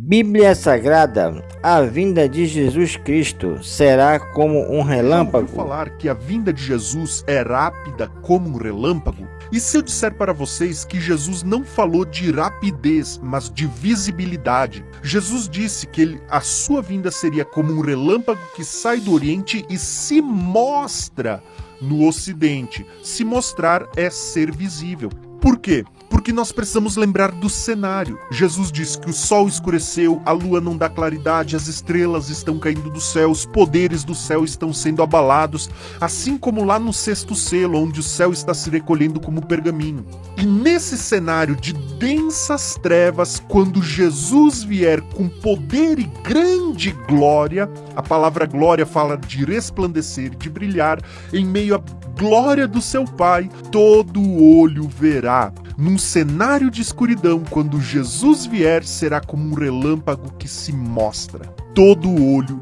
Bíblia Sagrada, a vinda de Jesus Cristo será como um relâmpago. Falar que a vinda de Jesus é rápida como um relâmpago? E se eu disser para vocês que Jesus não falou de rapidez, mas de visibilidade? Jesus disse que ele, a sua vinda seria como um relâmpago que sai do Oriente e se mostra no Ocidente. Se mostrar é ser visível. Por quê? Porque nós precisamos lembrar do cenário. Jesus disse que o sol escureceu, a lua não dá claridade, as estrelas estão caindo do céu, os poderes do céu estão sendo abalados, assim como lá no sexto selo, onde o céu está se recolhendo como pergaminho. E nesse cenário de densas trevas, quando Jesus vier com poder e grande glória, a palavra glória fala de resplandecer, de brilhar, em meio à glória do seu Pai, todo olho verá. Num cenário de escuridão, quando Jesus vier, será como um relâmpago que se mostra. Todo olho.